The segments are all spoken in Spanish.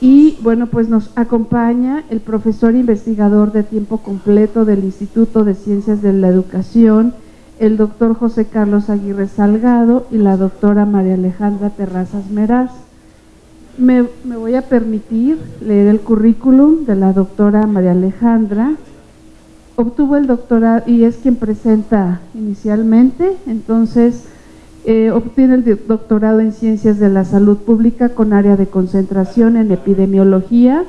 Y bueno, pues nos acompaña el profesor investigador de tiempo completo del Instituto de Ciencias de la Educación, el doctor José Carlos Aguirre Salgado y la doctora María Alejandra Terrazas Meraz. Me, me, voy a permitir leer el currículum de la doctora María Alejandra. Obtuvo el doctorado y es quien presenta inicialmente, entonces eh, obtiene el doctorado en Ciencias de la Salud Pública con área de concentración en Epidemiología,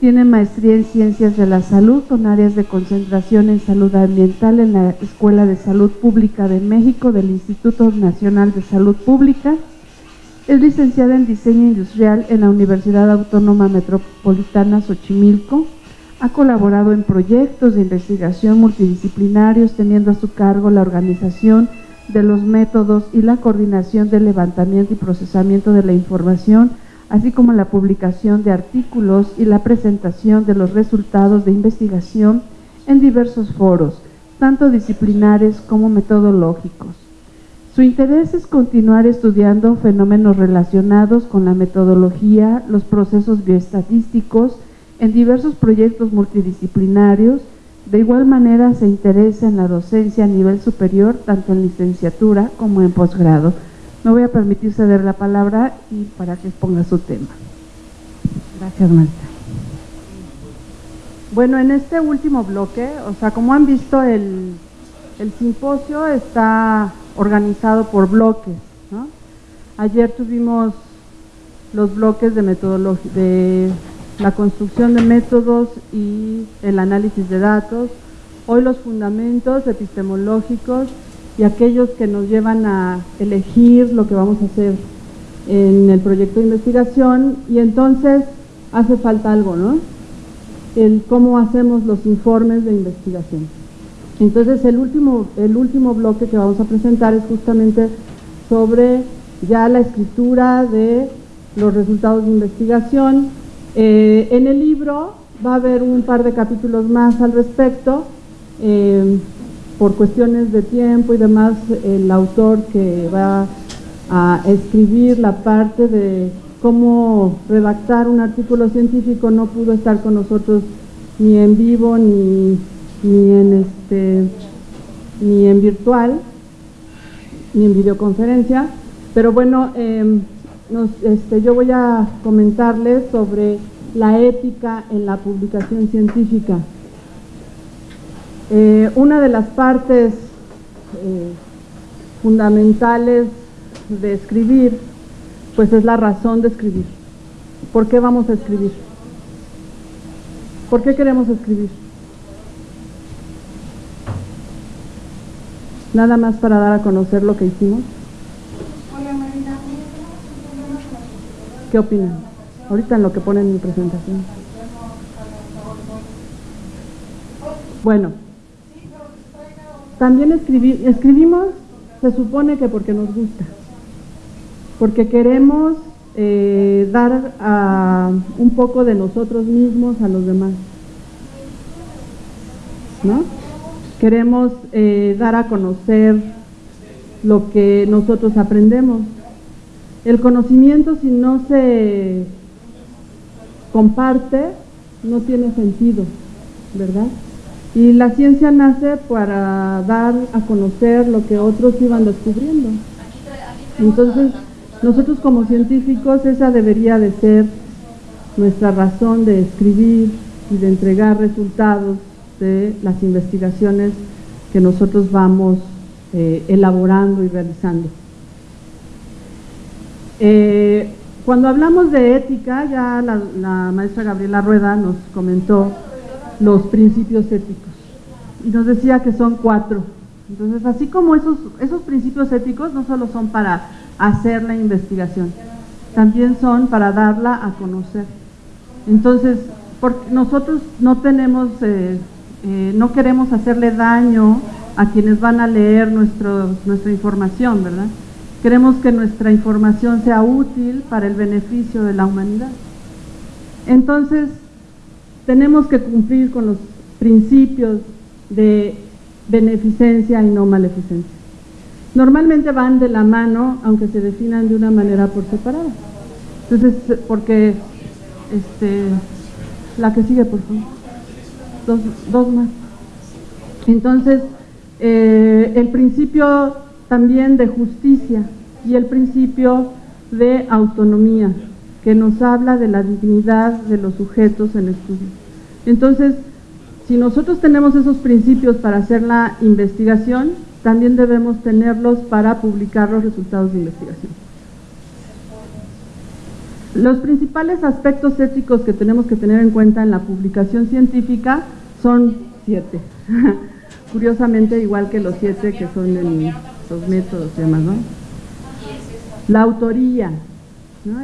tiene maestría en Ciencias de la Salud con áreas de concentración en Salud Ambiental en la Escuela de Salud Pública de México del Instituto Nacional de Salud Pública. Es licenciada en Diseño Industrial en la Universidad Autónoma Metropolitana Xochimilco. Ha colaborado en proyectos de investigación multidisciplinarios teniendo a su cargo la organización de los métodos y la coordinación del levantamiento y procesamiento de la información así como la publicación de artículos y la presentación de los resultados de investigación en diversos foros, tanto disciplinares como metodológicos. Su interés es continuar estudiando fenómenos relacionados con la metodología, los procesos bioestadísticos, en diversos proyectos multidisciplinarios, de igual manera se interesa en la docencia a nivel superior, tanto en licenciatura como en posgrado. Me voy a permitir ceder la palabra y para que exponga su tema. Gracias, maestra. Bueno, en este último bloque, o sea, como han visto, el, el simposio está organizado por bloques. Ayer tuvimos los bloques de metodología, de la construcción de métodos y el análisis de datos. Hoy los fundamentos epistemológicos y aquellos que nos llevan a elegir lo que vamos a hacer en el proyecto de investigación y entonces hace falta algo, ¿no? El cómo hacemos los informes de investigación. Entonces el último, el último bloque que vamos a presentar es justamente sobre ya la escritura de los resultados de investigación. Eh, en el libro va a haber un par de capítulos más al respecto. Eh, por cuestiones de tiempo y demás, el autor que va a escribir la parte de cómo redactar un artículo científico no pudo estar con nosotros ni en vivo ni, ni en este ni en virtual ni en videoconferencia pero bueno este, yo voy a comentarles sobre la ética en la publicación científica eh, una de las partes eh, fundamentales de escribir, pues es la razón de escribir. ¿Por qué vamos a escribir? ¿Por qué queremos escribir? Nada más para dar a conocer lo que hicimos. ¿Qué opinan? Ahorita en lo que ponen en mi presentación. Bueno, también escribimos, se supone que porque nos gusta, porque queremos eh, dar un poco de nosotros mismos a los demás. ¿No? Queremos eh, dar a conocer lo que nosotros aprendemos. El conocimiento si no se comparte no tiene sentido, ¿verdad? Y la ciencia nace para dar a conocer lo que otros iban descubriendo. Entonces, nosotros como científicos, esa debería de ser nuestra razón de escribir y de entregar resultados de las investigaciones que nosotros vamos eh, elaborando y realizando. Eh, cuando hablamos de ética, ya la, la maestra Gabriela Rueda nos comentó los principios éticos. Y nos decía que son cuatro. Entonces, así como esos, esos principios éticos no solo son para hacer la investigación, también son para darla a conocer. Entonces, porque nosotros no tenemos, eh, eh, no queremos hacerle daño a quienes van a leer nuestro, nuestra información, ¿verdad? Queremos que nuestra información sea útil para el beneficio de la humanidad. Entonces, tenemos que cumplir con los principios de beneficencia y no maleficencia. Normalmente van de la mano, aunque se definan de una manera por separado. Entonces, porque este, la que sigue, por favor. Dos, dos más. Entonces, eh, el principio también de justicia y el principio de autonomía, que nos habla de la dignidad de los sujetos en estudio. Entonces, si nosotros tenemos esos principios para hacer la investigación, también debemos tenerlos para publicar los resultados de investigación. Los principales aspectos éticos que tenemos que tener en cuenta en la publicación científica son siete. Curiosamente, igual que los siete que son en los métodos y demás, ¿no? La autoría,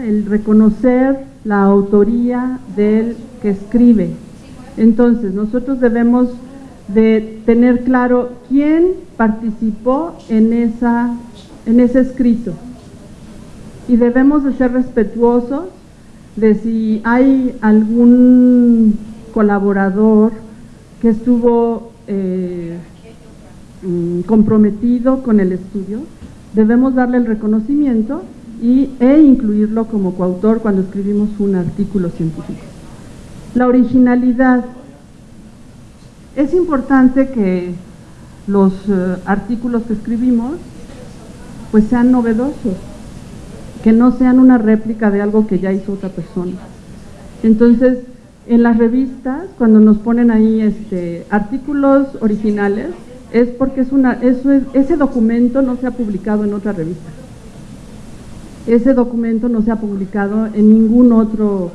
el reconocer la autoría del que escribe. Entonces, nosotros debemos de tener claro quién participó en, esa, en ese escrito. Y debemos de ser respetuosos de si hay algún colaborador que estuvo eh, comprometido con el estudio, debemos darle el reconocimiento y, e incluirlo como coautor cuando escribimos un artículo científico. La originalidad. Es importante que los eh, artículos que escribimos pues sean novedosos, que no sean una réplica de algo que ya hizo otra persona. Entonces, en las revistas, cuando nos ponen ahí este, artículos originales, es porque es una, eso ese documento no se ha publicado en otra revista. Ese documento no se ha publicado en ningún otro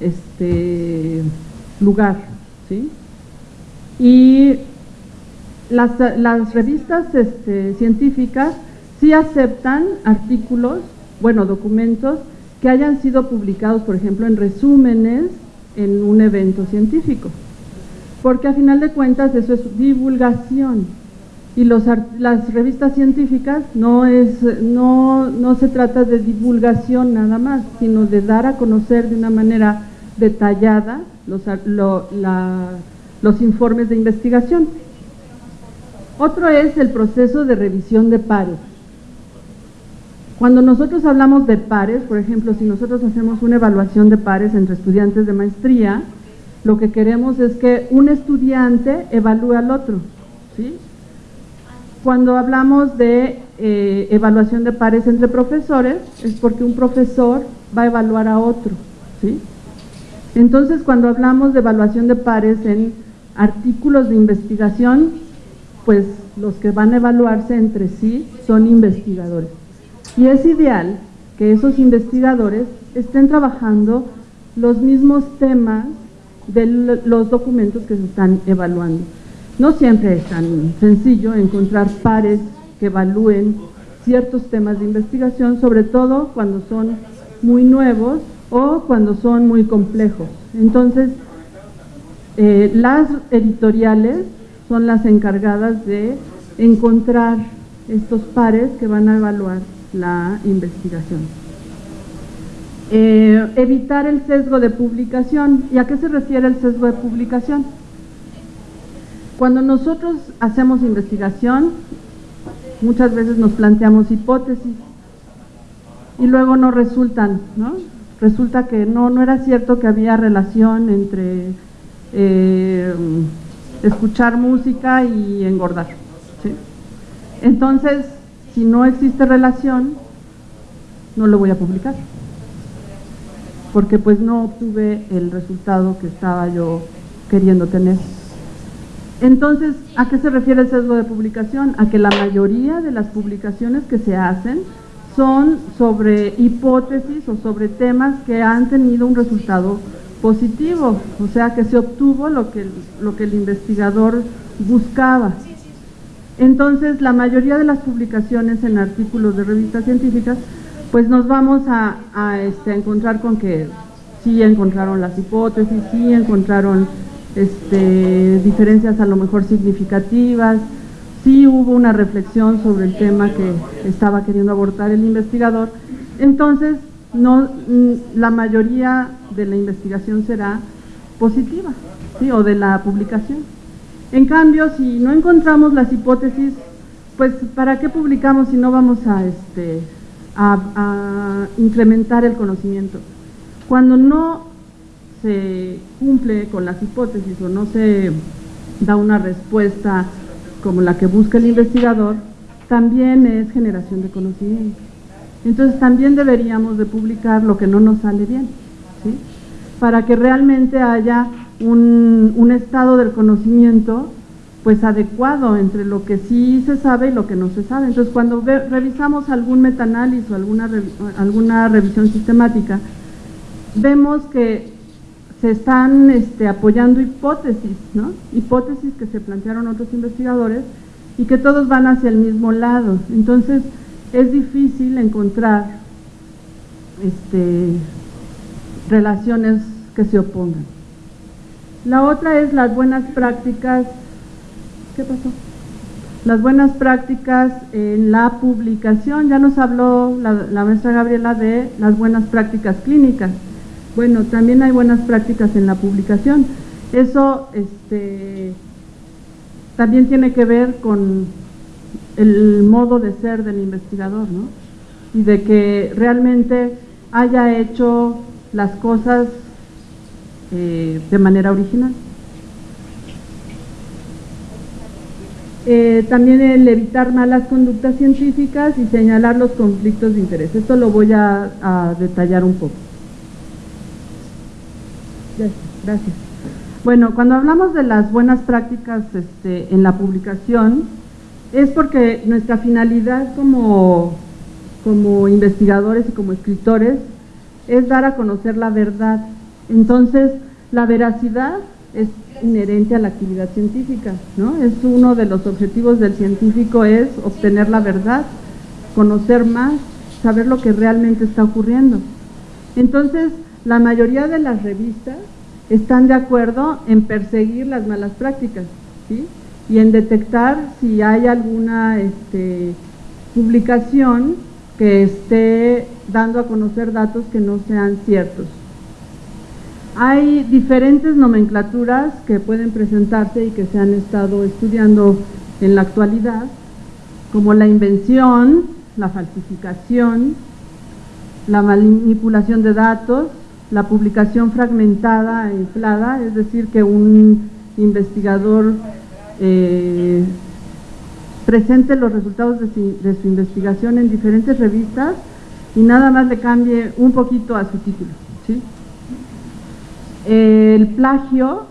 este, lugar. Y las, las revistas este, científicas sí aceptan artículos, bueno, documentos que hayan sido publicados, por ejemplo, en resúmenes en un evento científico. Porque a final de cuentas eso es divulgación. Y las revistas científicas no, es, no, no se trata de divulgación nada más, sino de dar a conocer de una manera detallada los, los informes de investigación. Otro es el proceso de revisión de pares. Cuando nosotros hablamos de pares, por ejemplo, si nosotros hacemos una evaluación de pares entre estudiantes de maestría, lo que queremos es que un estudiante evalúe al otro. ¿sí? Cuando hablamos de eh, evaluación de pares entre profesores, es porque un profesor va a evaluar a otro. ¿sí? Entonces, cuando hablamos de evaluación de pares en artículos de investigación, pues los que van a evaluarse entre sí son investigadores. Y es ideal que esos investigadores estén trabajando los mismos temas de los documentos que se están evaluando. No siempre es tan sencillo encontrar pares que evalúen ciertos temas de investigación, sobre todo cuando son muy nuevos o cuando son muy complejos. Entonces, eh, las editoriales son las encargadas de encontrar estos pares que van a evaluar la investigación. Eh, evitar el sesgo de publicación. ¿Y a qué se refiere el sesgo de publicación? Cuando nosotros hacemos investigación, muchas veces nos planteamos hipótesis y luego no resultan, ¿no? Resulta que no, no era cierto que había relación entre eh, escuchar música y engordar. Entonces, si no existe relación, no lo voy a publicar. Porque pues no obtuve el resultado que estaba yo queriendo tener. Entonces, ¿a qué se refiere el sesgo de publicación? A que la mayoría de las publicaciones que se hacen son sobre hipótesis o sobre temas que han tenido un resultado positivo, o sea que se obtuvo lo que, lo que el investigador buscaba. Entonces, la mayoría de las publicaciones en artículos de revistas científicas, pues nos vamos a, este, encontrar con que sí encontraron las hipótesis, sí encontraron este, diferencias a lo mejor significativas, sí hubo una reflexión sobre el tema que estaba queriendo abordar el investigador. Entonces, no, mm, la mayoría de la investigación será positiva, ¿sí? o de la publicación. En cambio, si no encontramos las hipótesis, pues ¿para qué publicamos si no vamos a, este, a, incrementar el conocimiento? Cuando no se cumple con las hipótesis o no se da una respuesta como la que busca el investigador, también es generación de conocimiento. Entonces también deberíamos de publicar lo que no nos sale bien, ¿sí? para que realmente haya un, un estado del conocimiento pues adecuado entre lo que sí se sabe y lo que no se sabe. Entonces, cuando revisamos algún metaanálisis o alguna, alguna revisión sistemática, vemos que se están este, apoyando hipótesis, ¿no? Hipótesis que se plantearon otros investigadores y que todos van hacia el mismo lado. Entonces, es difícil encontrar este, relaciones que se opongan. La otra es las buenas prácticas ¿Qué pasó? Las buenas prácticas en la publicación. Ya nos habló la, maestra Gabriela de las buenas prácticas clínicas. Bueno, también hay buenas prácticas en la publicación. Eso este, también tiene que ver con el modo de ser del investigador, ¿no? Y de que realmente haya hecho las cosas eh, de manera original. Eh, también el evitar malas conductas científicas y señalar los conflictos de interés. Esto lo voy a, detallar un poco. Gracias. Bueno, cuando hablamos de las buenas prácticas este, en la publicación, es porque nuestra finalidad como, como investigadores y como escritores es dar a conocer la verdad. Entonces, la veracidad es inherente a la actividad científica, ¿no? Es uno de los objetivos del científico es obtener la verdad, conocer más, saber lo que realmente está ocurriendo. Entonces, la mayoría de las revistas están de acuerdo en perseguir las malas prácticas, ¿sí? Y en detectar si hay alguna este, publicación que esté dando a conocer datos que no sean ciertos. Hay diferentes nomenclaturas que pueden presentarse y que se han estado estudiando en la actualidad, como la invención, la falsificación, la manipulación de datos, la publicación fragmentada e inflada, es decir, que un investigador eh, presente los resultados de su, investigación en diferentes revistas y nada más le cambie un poquito a su título. ¿sí? El plagio,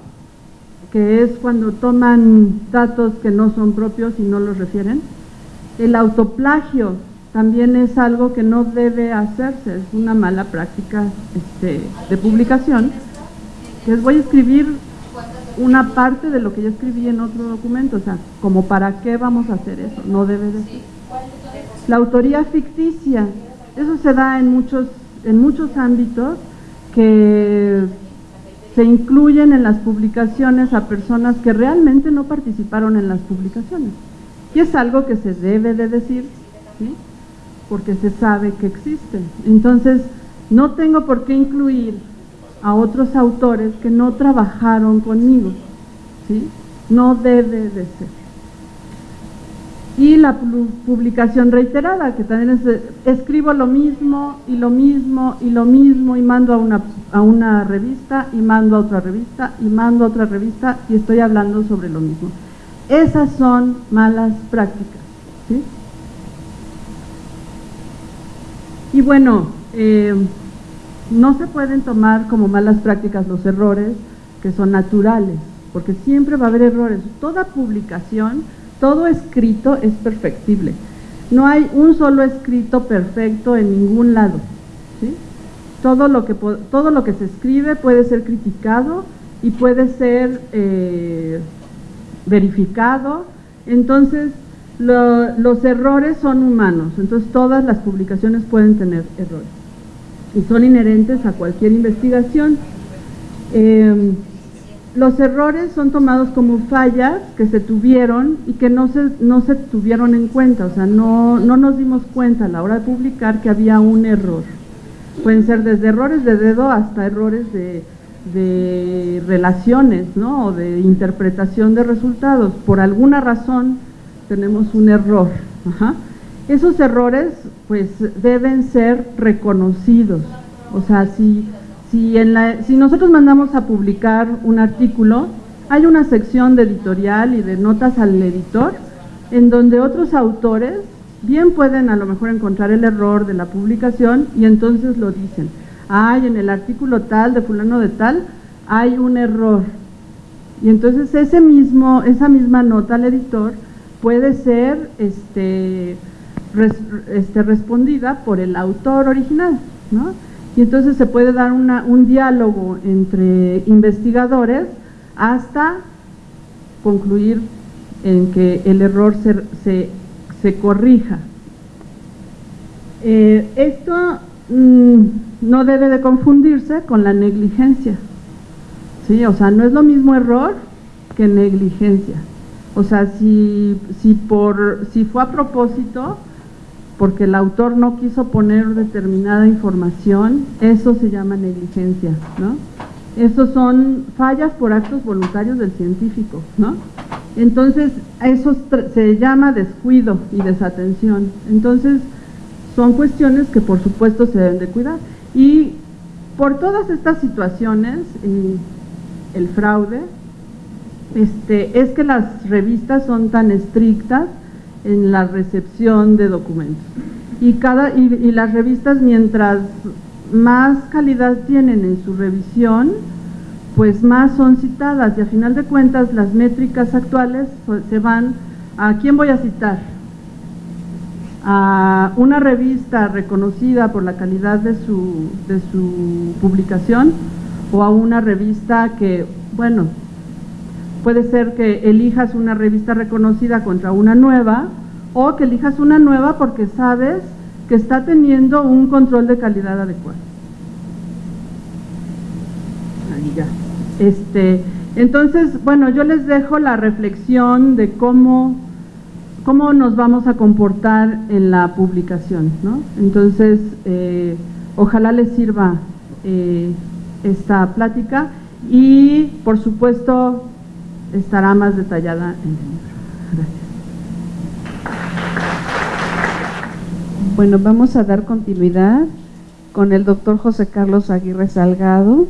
que es cuando toman datos que no son propios y no los refieren. El autoplagio también es algo que no debe hacerse, es una mala práctica este, de publicación. Que voy a escribir una parte de lo que yo escribí en otro documento, o sea, como para qué vamos a hacer eso, no debe de ser. La autoría ficticia, eso se da en muchos, en muchos ámbitos que se incluyen en las publicaciones a personas que realmente no participaron en las publicaciones. Y es algo que se debe de decir, porque se sabe que existen. Entonces, no tengo por qué incluir a otros autores que no trabajaron conmigo. ¿sí? No debe de ser y la publicación reiterada, que también es escribo lo mismo y lo mismo y lo mismo y mando a una, a una revista y mando a otra revista y mando a otra revista y estoy hablando sobre lo mismo. Esas son malas prácticas. Y bueno, eh, no se pueden tomar como malas prácticas los errores que son naturales, porque siempre va a haber errores. Toda publicación todo escrito es perfectible. No hay un solo escrito perfecto en ningún lado. Todo, lo que, todo lo que se escribe puede ser criticado y puede ser eh, verificado. Entonces, los errores son humanos. Entonces, todas las publicaciones pueden tener errores. Y son inherentes a cualquier investigación. Eh, los errores son tomados como fallas que se tuvieron y que no se, no se tuvieron en cuenta, o sea, no, no nos dimos cuenta a la hora de publicar que había un error. Pueden ser desde errores de dedo hasta errores de, relaciones, ¿no? O de interpretación de resultados. Por alguna razón tenemos un error. Esos errores, pues, deben ser reconocidos. O sea, si si, nosotros mandamos a publicar un artículo, hay una sección de editorial y de notas al editor en donde otros autores bien pueden a lo mejor encontrar el error de la publicación y entonces lo dicen. Hay en el artículo tal de fulano de tal hay un error. Y entonces ese mismo, esa misma nota al editor puede ser este, este, respondida por el autor original, ¿no? Y entonces se puede dar una, un diálogo entre investigadores hasta concluir en que el error se, se, corrija. Eh, esto mm, no debe de confundirse con la negligencia. ¿sí? O sea, no es lo mismo error que negligencia. O sea, si, si, por, si fue a propósito, porque el autor no quiso poner determinada información, eso se llama negligencia, ¿no? Esos son fallas por actos voluntarios del científico, ¿no? Entonces, eso se llama descuido y desatención. Entonces, son cuestiones que por supuesto se deben de cuidar. Y por todas estas situaciones, el fraude, este, es que las revistas son tan estrictas en la recepción de documentos. Y, cada, y, las revistas, mientras más calidad tienen en su revisión, pues más son citadas y a final de cuentas las métricas actuales se van a quién voy a citar a una revista reconocida por la calidad de su, de su publicación o a una revista que, bueno, puede ser que elijas una revista reconocida contra una nueva o que elijas una nueva porque sabes que está teniendo un control de calidad adecuado. Ahí ya. Este, entonces, bueno, yo les dejo la reflexión de cómo, cómo nos vamos a comportar en la publicación, ¿no? Entonces, eh, ojalá les sirva eh, esta plática y, por supuesto, estará más detallada en el libro. Gracias. Bueno, vamos a dar continuidad con el doctor José Carlos Aguirre Salgado.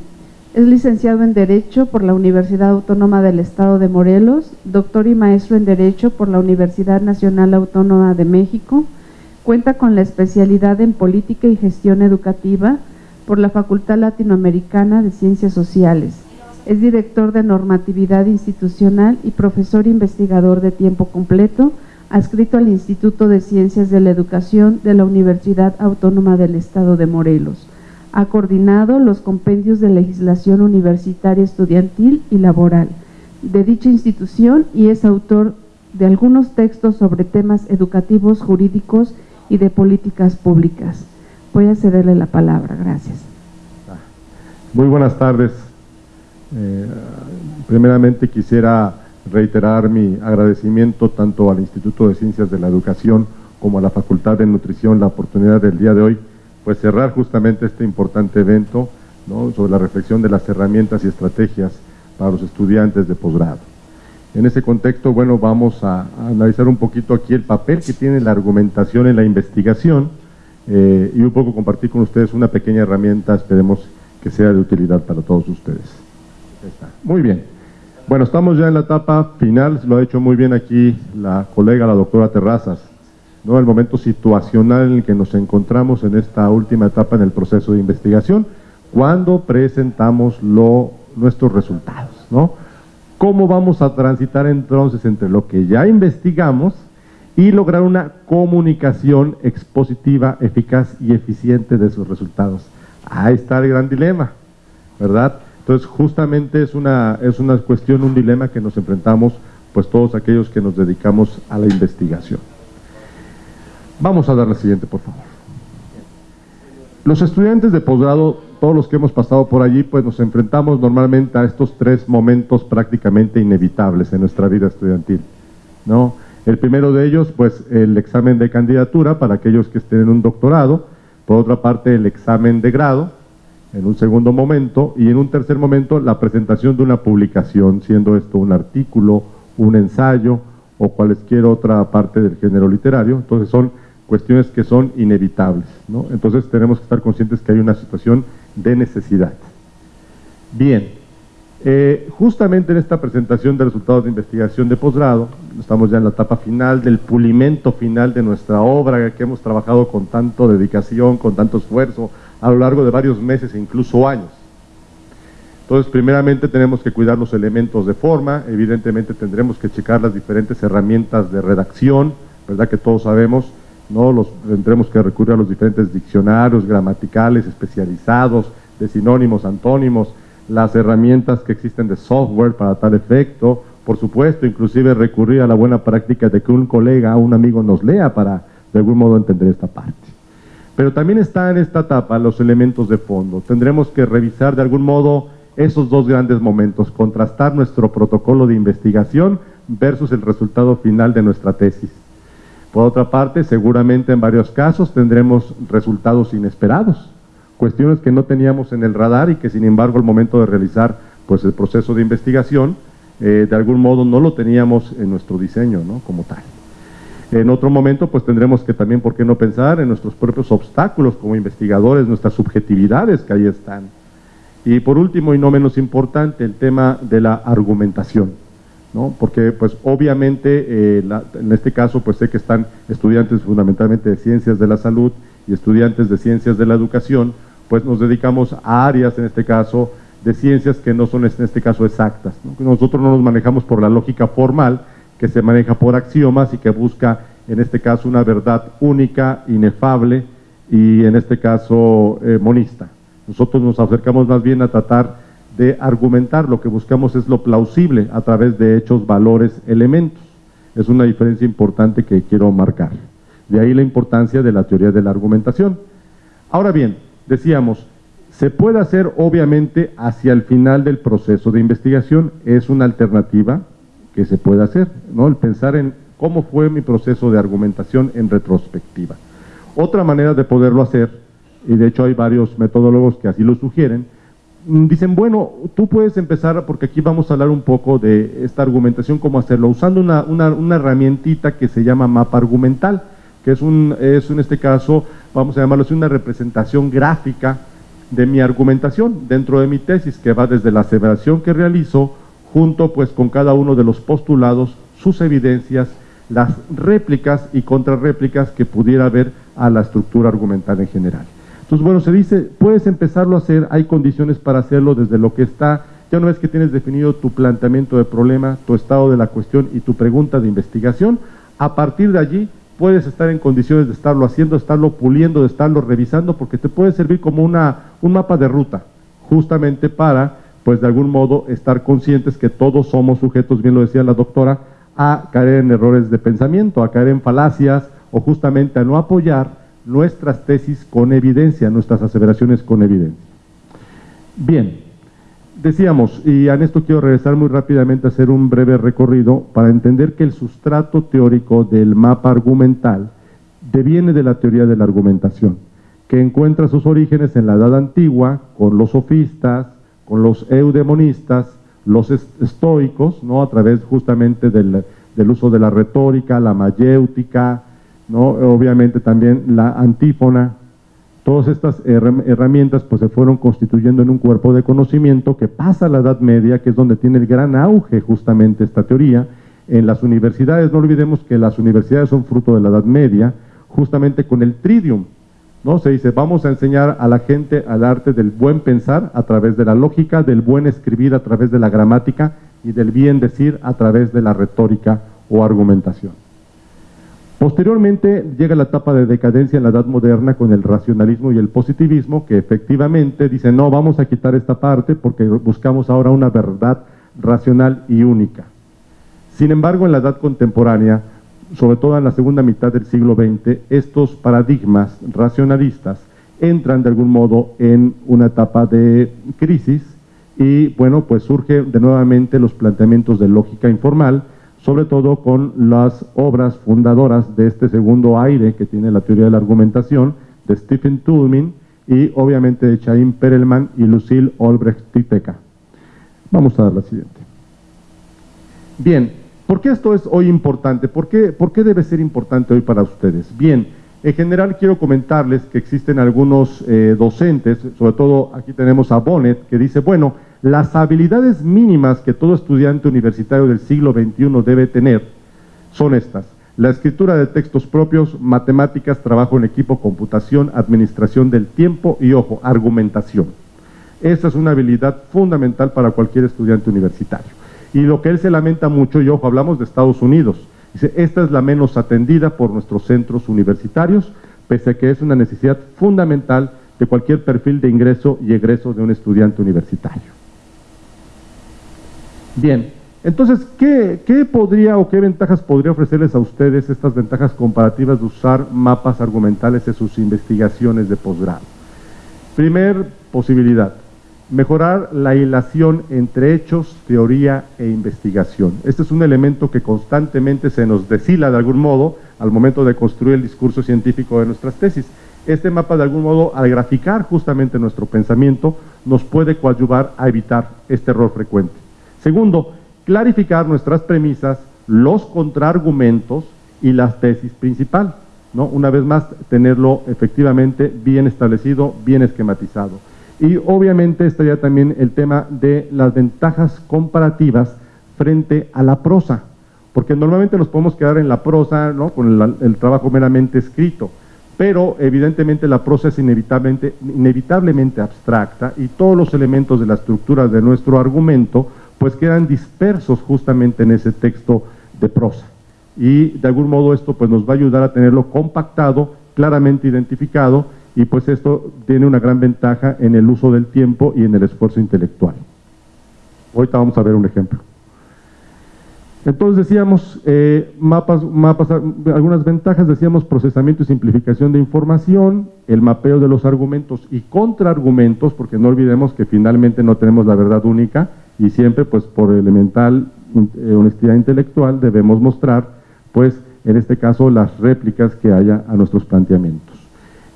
Es licenciado en Derecho por la Universidad Autónoma del Estado de Morelos, doctor y maestro en Derecho por la Universidad Nacional Autónoma de México. Cuenta con la especialidad en Política y Gestión Educativa por la Facultad Latinoamericana de Ciencias Sociales. Es director de Normatividad Institucional y profesor investigador de tiempo completo adscrito al Instituto de Ciencias de la Educación de la Universidad Autónoma del Estado de Morelos. Ha coordinado los compendios de legislación universitaria estudiantil y laboral de dicha institución y es autor de algunos textos sobre temas educativos, jurídicos y de políticas públicas. Voy a cederle la palabra. Gracias. Muy buenas tardes. Eh, primeramente quisiera reiterar mi agradecimiento tanto al Instituto de Ciencias de la Educación como a la Facultad de Nutrición la oportunidad del día de hoy, pues cerrar justamente este importante evento sobre la reflexión de las herramientas y estrategias para los estudiantes de posgrado. En ese contexto, bueno, vamos a, analizar un poquito aquí el papel que tiene la argumentación en la investigación eh, y un poco compartir con ustedes una pequeña herramienta, esperemos que sea de utilidad para todos ustedes. Muy bien. Bueno, estamos ya en la etapa final, lo ha hecho muy bien aquí la colega, la doctora Terrazas, ¿no? el momento situacional en el que nos encontramos en esta última etapa en el proceso de investigación, cuando presentamos nuestros resultados. ¿no? ¿Cómo vamos a transitar entonces entre lo que ya investigamos y lograr una comunicación expositiva, eficaz y eficiente de sus resultados? Ahí está el gran dilema, ¿verdad? Entonces, justamente es una, es una cuestión, un dilema que nos enfrentamos pues todos aquellos que nos dedicamos a la investigación. Vamos a dar la siguiente, por favor. Los estudiantes de posgrado, todos los que hemos pasado por allí, pues nos enfrentamos normalmente a estos tres momentos prácticamente inevitables en nuestra vida estudiantil. ¿no? El primero de ellos, pues el examen de candidatura para aquellos que estén en un doctorado, por otra parte el examen de grado, en un segundo momento, y en un tercer momento la presentación de una publicación, siendo esto un artículo, un ensayo o cualquier otra parte del género literario. Entonces son cuestiones que son inevitables. Entonces tenemos que estar conscientes que hay una situación de necesidad. Bien, eh, justamente en esta presentación de resultados de investigación de posgrado, estamos ya en la etapa final del pulimento final de nuestra obra que hemos trabajado con tanto dedicación, con tanto esfuerzo a lo largo de varios meses e incluso años. Entonces, primeramente tenemos que cuidar los elementos de forma, evidentemente tendremos que checar las diferentes herramientas de redacción, ¿verdad? Que todos sabemos, ¿no? Los, tendremos que recurrir a los diferentes diccionarios gramaticales especializados, de sinónimos, antónimos, las herramientas que existen de software para tal efecto, por supuesto, inclusive recurrir a la buena práctica de que un colega, un amigo nos lea para de algún modo entender esta parte. Pero también está en esta etapa los elementos de fondo. Tendremos que revisar de algún modo esos dos grandes momentos, contrastar nuestro protocolo de investigación versus el resultado final de nuestra tesis. Por otra parte, seguramente en varios casos tendremos resultados inesperados, cuestiones que no teníamos en el radar y que sin embargo al momento de realizar pues, el proceso de investigación, eh, de algún modo no lo teníamos en nuestro diseño ¿no? como tal. En otro momento, pues tendremos que también, ¿por qué no pensar en nuestros propios obstáculos como investigadores, nuestras subjetividades que ahí están? Y por último, y no menos importante, el tema de la argumentación, ¿no? Porque, pues, obviamente, eh, en este caso, pues sé que están estudiantes fundamentalmente de ciencias de la salud y estudiantes de ciencias de la educación, pues nos dedicamos a áreas, en este caso, de ciencias que no son, en este caso, exactas. Nosotros no nos manejamos por la lógica formal, que se maneja por axiomas y que busca, en este caso, una verdad única, inefable y, en este caso, eh, monista. Nosotros nos acercamos más bien a tratar de argumentar, lo que buscamos es lo plausible a través de hechos, valores, elementos. Es una diferencia importante que quiero marcar. De ahí la importancia de la teoría de la argumentación. Ahora bien, decíamos, se puede hacer obviamente hacia el final del proceso de investigación, es una alternativa que se puede hacer, ¿no? El pensar en cómo fue mi proceso de argumentación en retrospectiva. Otra manera de poderlo hacer y de hecho hay varios metodólogos que así lo sugieren, mm, dicen, bueno, tú puedes empezar, porque aquí vamos a hablar un poco de esta argumentación, cómo hacerlo, usando una, una, herramientita que se llama mapa argumental, que es, un, es en este caso, vamos a llamarlo así, una representación gráfica de mi argumentación dentro de mi tesis, que va desde la aseveración que realizo, junto pues con cada uno de los postulados, sus evidencias, las réplicas y contrarréplicas que pudiera haber a la estructura argumental en general. Entonces, bueno, se dice, puedes empezarlo a hacer, hay condiciones para hacerlo desde lo que está, ya una vez que tienes definido tu planteamiento de problema, tu estado de la cuestión y tu pregunta de investigación, a partir de allí puedes estar en condiciones de estarlo haciendo, estarlo puliendo, de estarlo revisando, porque te puede servir como una, un mapa de ruta, justamente para, pues de algún modo, estar conscientes que todos somos sujetos, bien lo decía la doctora, a caer en errores de pensamiento, a caer en falacias o justamente a no apoyar nuestras tesis con evidencia, nuestras aseveraciones con evidencia. Bien, decíamos, y en esto quiero regresar muy rápidamente a hacer un breve recorrido para entender que el sustrato teórico del mapa argumental deviene de la teoría de la argumentación, que encuentra sus orígenes en la Edad Antigua, con los sofistas, con los eudemonistas, los estoicos, ¿no? a través justamente del, del uso de la retórica, la mayéutica, obviamente también la antífona, todas estas herramientas pues se fueron constituyendo en un cuerpo de conocimiento que pasa a la Edad Media, que es donde tiene el gran auge justamente esta teoría. En las universidades, no olvidemos que las universidades son fruto de la Edad Media, justamente con el tridium, ¿no? Se dice, vamos a enseñar a la gente al arte del buen pensar a través de la lógica, del buen escribir a través de la gramática y del bien decir a través de la retórica o argumentación. Posteriormente llega la etapa de decadencia en la Edad Moderna con el racionalismo y el positivismo, que efectivamente dicen, no, vamos a quitar esta parte porque buscamos ahora una verdad racional y única. Sin embargo, en la Edad Contemporánea, sobre todo en la segunda mitad del siglo XX, estos paradigmas racionalistas entran de algún modo en una etapa de crisis y, bueno, pues surge de nuevamente los planteamientos de lógica informal, sobre todo con las obras fundadoras de este segundo aire que tiene la teoría de la argumentación, de Stephen Toulmin y obviamente de Chaim Perelman y Lucille Olbrecht Titeca. Vamos a dar la siguiente. Bien, ¿por qué esto es hoy importante? ¿Por qué, ¿Por qué debe ser importante hoy para ustedes? Bien, en general quiero comentarles que existen algunos eh, docentes, sobre todo aquí tenemos a Bonnet, que dice, bueno, las habilidades mínimas que todo estudiante universitario del siglo XXI debe tener son estas. La escritura de textos propios, matemáticas, trabajo en equipo, computación, administración del tiempo y, ojo, argumentación. Esa es una habilidad fundamental para cualquier estudiante universitario. Y lo que él se lamenta mucho, y ojo, hablamos de Estados Unidos, dice, esta es la menos atendida por nuestros centros universitarios, pese a que es una necesidad fundamental de cualquier perfil de ingreso y egreso de un estudiante universitario. Bien, entonces, ¿qué, podría o qué ventajas podría ofrecerles a ustedes estas ventajas comparativas de usar mapas argumentales en sus investigaciones de posgrado? Primer posibilidad, mejorar la hilación entre hechos, teoría e investigación. Este es un elemento que constantemente se nos deshila de algún modo al momento de construir el discurso científico de nuestras tesis. Este mapa de algún modo, al graficar justamente nuestro pensamiento, nos puede coadyuvar a evitar este error frecuente. Segundo, clarificar nuestras premisas, los contraargumentos y la tesis principal. ¿no? Una vez más, tenerlo efectivamente bien establecido, bien esquematizado. Y obviamente estaría también el tema de las ventajas comparativas frente a la prosa, porque normalmente nos podemos quedar en la prosa, ¿no? con el, el trabajo meramente escrito, pero evidentemente la prosa es inevitablemente, inevitablemente abstracta y todos los elementos de la estructura de nuestro argumento pues quedan dispersos justamente en ese texto de prosa. Y de algún modo esto pues nos va a ayudar a tenerlo compactado, claramente identificado, y pues esto tiene una gran ventaja en el uso del tiempo y en el esfuerzo intelectual. Ahorita vamos a ver un ejemplo. Entonces decíamos, eh, mapas, mapas, algunas ventajas, decíamos procesamiento y simplificación de información, el mapeo de los argumentos y contraargumentos, porque no olvidemos que finalmente no tenemos la verdad única, y siempre pues por elemental eh, honestidad intelectual debemos mostrar pues en este caso las réplicas que haya a nuestros planteamientos.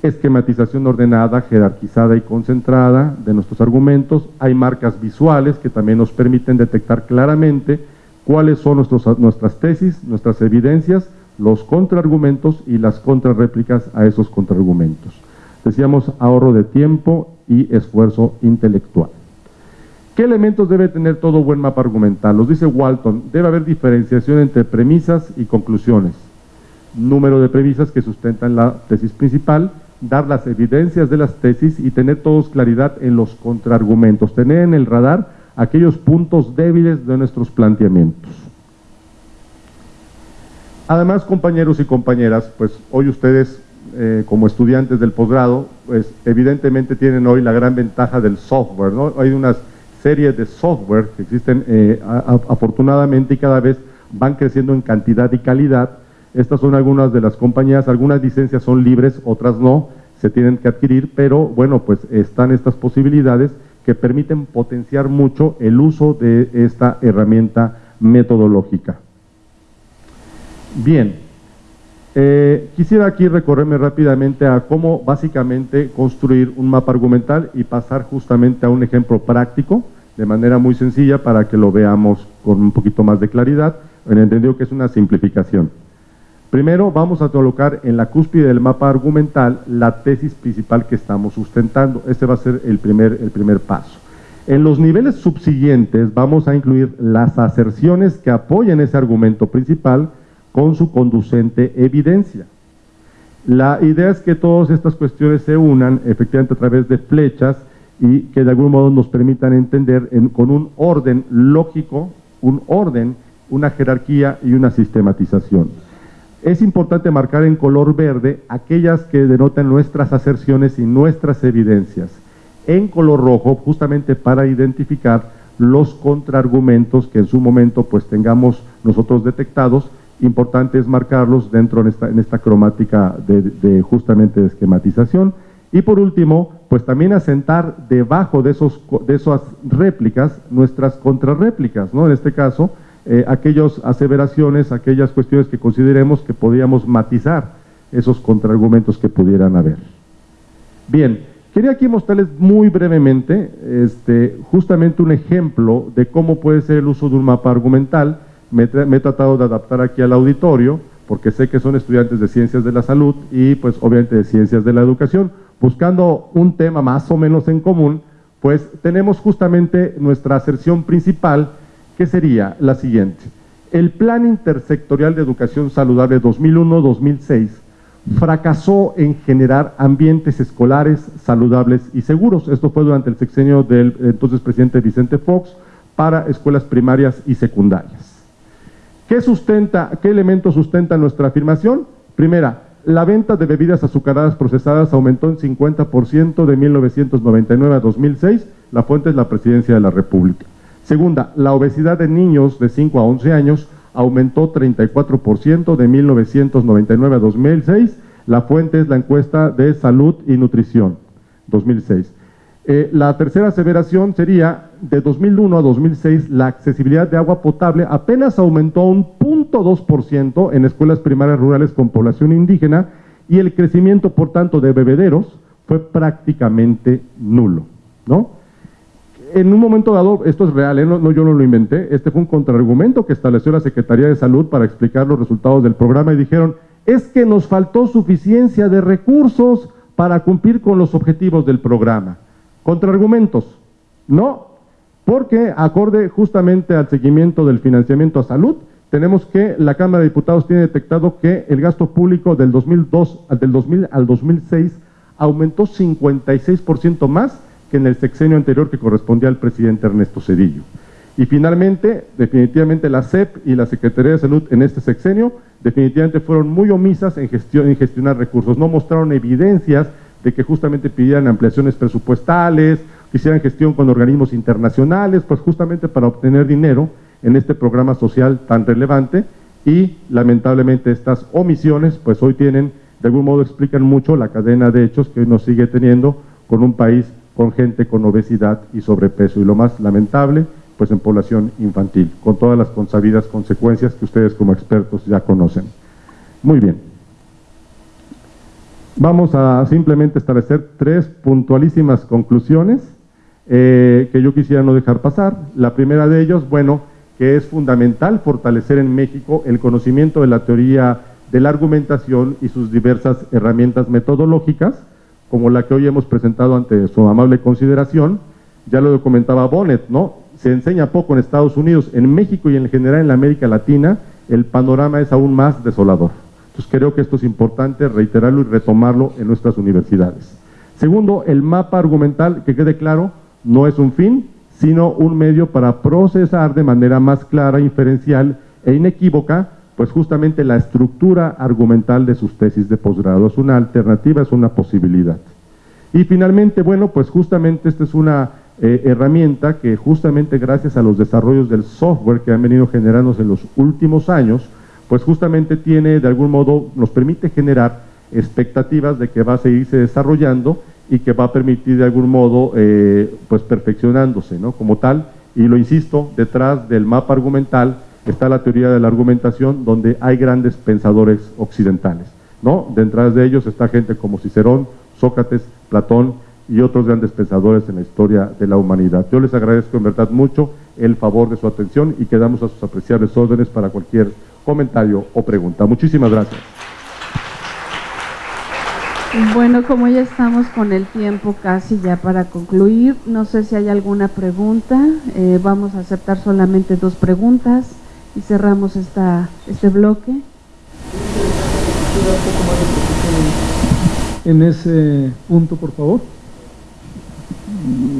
Esquematización ordenada, jerarquizada y concentrada de nuestros argumentos. Hay marcas visuales que también nos permiten detectar claramente cuáles son nuestros, nuestras tesis, nuestras evidencias, los contraargumentos y las contrarréplicas a esos contraargumentos. Decíamos ahorro de tiempo y esfuerzo intelectual. ¿Qué elementos debe tener todo buen mapa argumental? Los dice Walton, debe haber diferenciación entre premisas y conclusiones, número de premisas que sustentan la tesis principal, dar las evidencias de las tesis y tener todos claridad en los contraargumentos, tener en el radar aquellos puntos débiles de nuestros planteamientos. Además, compañeros y compañeras, pues hoy ustedes eh, como estudiantes del posgrado, pues evidentemente tienen hoy la gran ventaja del software. Hay unas series de software que existen eh, afortunadamente y cada vez van creciendo en cantidad y calidad. Estas son algunas de las compañías, algunas licencias son libres, otras no, se tienen que adquirir, pero bueno, pues están estas posibilidades que permiten potenciar mucho el uso de esta herramienta metodológica. Bien, eh, quisiera aquí recorrerme rápidamente a cómo básicamente construir un mapa argumental y pasar justamente a un ejemplo práctico de manera muy sencilla para que lo veamos con un poquito más de claridad, en entendido que es una simplificación. Primero vamos a colocar en la cúspide del mapa argumental la tesis principal que estamos sustentando. Este va a ser el primer, el primer paso. En los niveles subsiguientes vamos a incluir las aserciones que apoyan ese argumento principal con su conducente evidencia. La idea es que todas estas cuestiones se unan efectivamente a través de flechas y que de algún modo nos permitan entender con un orden lógico, un orden, una jerarquía y una sistematización. Es importante marcar en color verde aquellas que denotan nuestras aserciones y nuestras evidencias. En color rojo, justamente para identificar los contraargumentos que en su momento pues tengamos nosotros detectados, importante es marcarlos dentro en esta cromática de, de justamente de esquematización y por último, pues también asentar debajo de, esos, de esas réplicas nuestras contrarréplicas, ¿no? En este caso, eh, aquellas aseveraciones, aquellas cuestiones que consideremos que podríamos matizar esos contraargumentos que pudieran haber. Bien, quería aquí mostrarles muy brevemente este, justamente un ejemplo de cómo puede ser el uso de un mapa argumental. Me, he tratado de adaptar aquí al auditorio, porque sé que son estudiantes de ciencias de la salud y pues obviamente de ciencias de la educación buscando un tema más o menos en común, pues tenemos justamente nuestra aserción principal, que sería la siguiente. El Plan Intersectorial de Educación Saludable 2001-2006 fracasó en generar ambientes escolares saludables y seguros. Esto fue durante el sexenio del entonces presidente Vicente Fox para escuelas primarias y secundarias. ¿Qué, sustenta, qué elementos sustenta nuestra afirmación? Primera, la venta de bebidas azucaradas procesadas aumentó en 50% de 1999 a 2006. La fuente es la Presidencia de la República. Segunda, la obesidad de niños de 5 a 11 años aumentó 34% de 1999 a 2006. La fuente es la encuesta de salud y nutrición, 2006. Eh, la tercera aseveración sería, de 2001 a 2006, la accesibilidad de agua potable apenas aumentó un 0.2% en escuelas primarias rurales con población indígena y el crecimiento, por tanto, de bebederos fue prácticamente nulo, ¿no? En un momento dado, esto es real, ¿eh? no, yo no lo inventé, este fue un contraargumento que estableció la Secretaría de Salud para explicar los resultados del programa y dijeron, es que nos faltó suficiencia de recursos para cumplir con los objetivos del programa. Contraargumentos, no, porque acorde justamente al seguimiento del financiamiento a salud, tenemos que la Cámara de Diputados tiene detectado que el gasto público del 2002 del 2000 al 2006 aumentó 56% más en el sexenio anterior que correspondía al presidente Ernesto Cedillo. Y finalmente, definitivamente la CEP y la Secretaría de Salud en este sexenio definitivamente fueron muy omisas en, gestión, en gestionar recursos, no mostraron evidencias de que justamente pidieran ampliaciones presupuestales, hicieran gestión con organismos internacionales, pues justamente para obtener dinero en este programa social tan relevante y lamentablemente estas omisiones pues hoy tienen, de algún modo explican mucho la cadena de hechos que nos sigue teniendo con un país con gente con obesidad y sobrepeso y lo más lamentable pues en población infantil, con todas las consabidas consecuencias que ustedes como expertos ya conocen. Muy bien. Vamos a simplemente establecer tres puntualísimas conclusiones eh, que yo quisiera no dejar pasar. La primera de ellos, bueno, que es fundamental fortalecer en México el conocimiento de la teoría de la argumentación y sus diversas herramientas metodológicas, como la que hoy hemos presentado ante su amable consideración. Ya lo comentaba Bonnet, ¿no? Se enseña poco en Estados Unidos, en México y en general en la América Latina, el panorama es aún más desolador. Entonces creo que esto es importante reiterarlo y retomarlo en nuestras universidades. Segundo, el mapa argumental, que quede claro, no es un fin, sino un medio para procesar de manera más clara, inferencial e inequívoca, pues justamente la estructura argumental de sus tesis de posgrado. Es una alternativa, es una posibilidad. Y finalmente, bueno, pues justamente esta es una eh, herramienta que justamente gracias a los desarrollos del software que han venido generándose en los últimos años, pues justamente tiene, de algún modo, nos permite generar expectativas de que va a seguirse desarrollando y que va a permitir de algún modo, eh, pues perfeccionándose, ¿no? Como tal, y lo insisto, detrás del mapa argumental está la teoría de la argumentación, donde hay grandes pensadores occidentales, ¿no? Detrás de ellos está gente como Cicerón, Sócrates, Platón y otros grandes pensadores en la historia de la humanidad. Yo les agradezco en verdad mucho el favor de su atención y quedamos a sus apreciables órdenes para cualquier comentario o pregunta. Muchísimas gracias. Bueno, como ya estamos con el tiempo casi ya para concluir, no sé si hay alguna pregunta. Eh, vamos a aceptar solamente dos preguntas y cerramos esta, este bloque. En ese punto, por favor.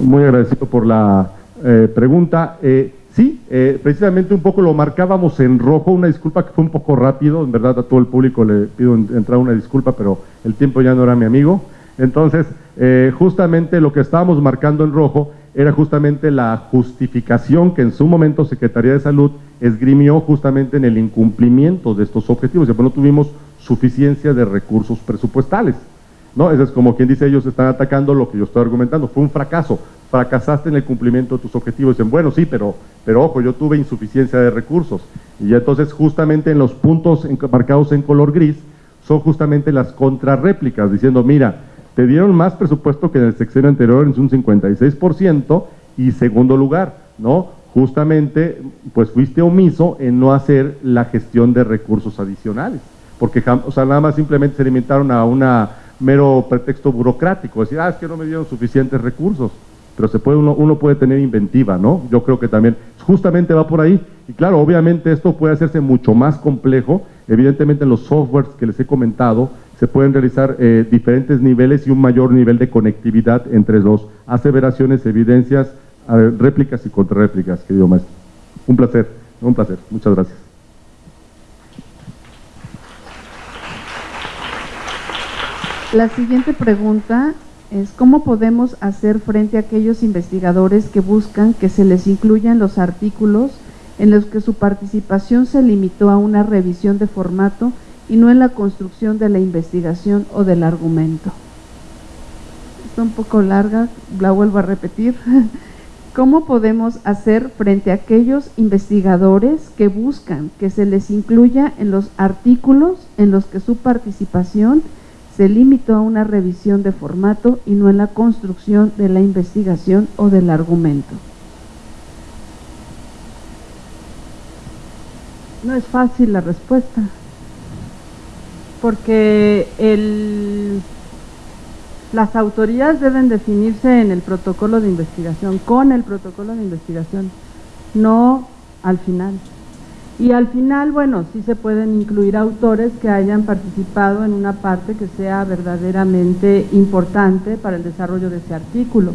Muy agradecido por la eh, pregunta. Eh, Sí, eh, precisamente un poco lo marcábamos en rojo, una disculpa que fue un poco rápido, en verdad a todo el público le pido entrar una disculpa, pero el tiempo ya no era mi amigo. Entonces, eh, justamente lo que estábamos marcando en rojo era justamente la justificación que en su momento Secretaría de Salud esgrimió justamente en el incumplimiento de estos objetivos, pues no tuvimos suficiencia de recursos presupuestales. ¿no? Eso es como quien dice, ellos están atacando lo que yo estoy argumentando, fue un fracaso fracasaste en el cumplimiento de tus objetivos. Dicen, bueno, sí, pero, pero ojo, yo tuve insuficiencia de recursos. Y entonces justamente en los puntos marcados en color gris son justamente las contrarréplicas, diciendo, mira, te dieron más presupuesto que en el sexenio anterior, en un 56%, y segundo lugar, ¿no? Justamente, pues fuiste omiso en no hacer la gestión de recursos adicionales, porque o sea, nada más simplemente se limitaron a un mero pretexto burocrático, decir, ah, es que no me dieron suficientes recursos. pero se puede, uno, uno puede tener inventiva, ¿no? Yo creo que también justamente va por ahí. Y claro, obviamente esto puede hacerse mucho más complejo. Evidentemente en los softwares que les he comentado se pueden realizar eh, diferentes niveles y un mayor nivel de conectividad entre los aseveraciones, evidencias, réplicas y contrarréplicas, querido maestro. Un placer, un placer. Muchas gracias. La siguiente pregunta es cómo podemos hacer frente a aquellos investigadores que buscan que se les incluyan los artículos en los que su participación se limitó a una revisión de formato y no en la construcción de la investigación o del argumento. Está un poco larga, la vuelvo a repetir. ¿Cómo podemos hacer frente a aquellos investigadores que buscan que se les incluya en los artículos en los que su participación se limitó a una revisión de formato y no en la construcción de la investigación o del argumento. No es fácil la respuesta, porque las autorías deben definirse en el protocolo de investigación, con el protocolo de investigación, no al final. Y al final, bueno, sí se pueden incluir autores que hayan participado en una parte que sea verdaderamente importante para el desarrollo de ese artículo.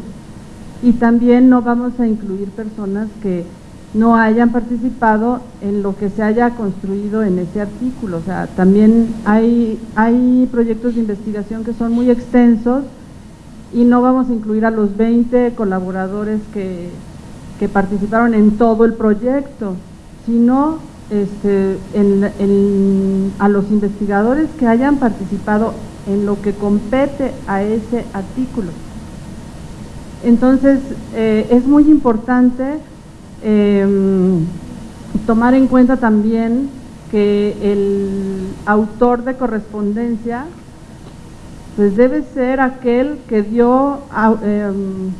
Y también no vamos a incluir personas que no hayan participado en lo que se haya construido en ese artículo. O sea, también hay, hay proyectos de investigación que son muy extensos y no vamos a incluir a los 20 colaboradores que, que participaron en todo el proyecto, sino este, a los investigadores que hayan participado en lo que compete a ese artículo. Entonces, eh, es muy importante em, tomar en cuenta también que el autor de correspondencia pues debe ser aquel que dio em,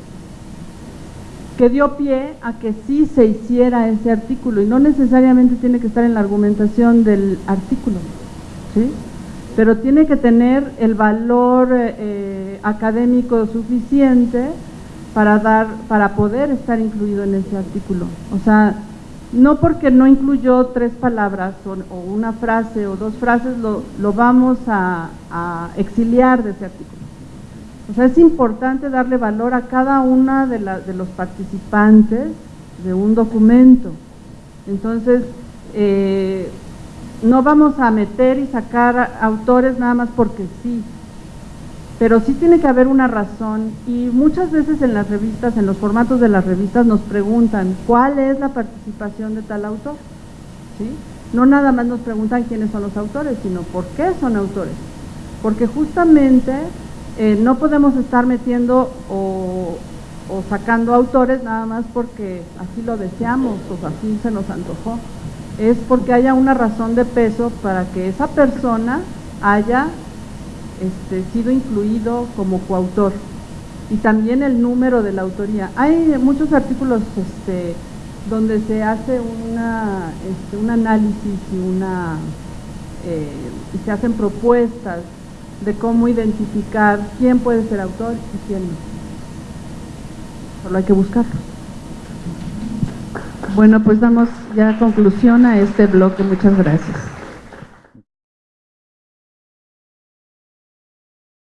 que dio pie a que sí se hiciera ese artículo y no necesariamente tiene que estar en la argumentación del artículo, ¿sí? pero tiene que tener el valor eh, académico suficiente para, dar, para poder estar incluido en ese artículo. O sea, no porque no incluyó tres palabras o, una frase o dos frases lo, lo vamos a, a exiliar de ese artículo. O sea, es importante darle valor a cada una de, de los participantes de un documento. Entonces, eh, no vamos a meter y sacar autores nada más porque sí, pero sí tiene que haber una razón y muchas veces en las revistas, en los formatos de las revistas nos preguntan cuál es la participación de tal autor. ¿Sí? No nada más nos preguntan quiénes son los autores, sino por qué son autores. Porque justamente eh, no podemos estar metiendo o, sacando autores nada más porque así lo deseamos o así se nos antojó. Es porque haya una razón de peso para que esa persona haya este, sido incluido como coautor y también el número de la autoría. Hay muchos artículos este, donde se hace una, este, un análisis y, una, eh, y se hacen propuestas de cómo identificar quién puede ser autor y quién no. Solo hay que buscarlo. Bueno, pues damos ya conclusión a este bloque. Muchas gracias.